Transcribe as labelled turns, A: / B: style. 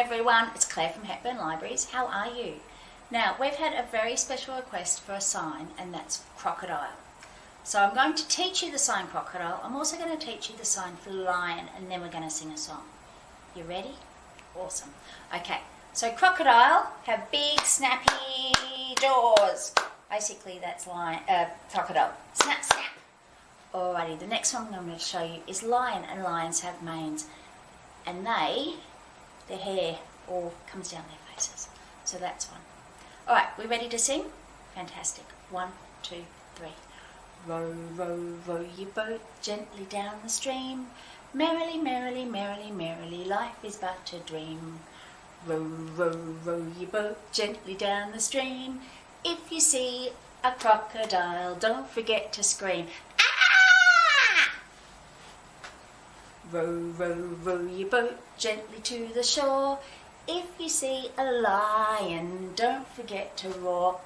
A: everyone, it's Claire from Hepburn Libraries. How are you? Now, we've had a very special request for a sign, and that's crocodile. So I'm going to teach you the sign crocodile. I'm also going to teach you the sign for lion, and then we're going to sing a song. You ready? Awesome. Okay, so crocodile have big, snappy jaws. Basically, that's lion, uh, crocodile. Snap, snap. Alrighty, the next one I'm going to show you is lion, and lions have manes. And they their hair all comes down their faces. So that's one. All right, we ready to sing? Fantastic. One, two, three. Row, row, row your boat gently down the stream. Merrily, merrily, merrily, merrily, life is but a dream. Row, row, row your boat gently down the stream. If you see a crocodile, don't forget to scream. Row, row, row your boat gently to the shore. If you see a lion, don't forget to roar.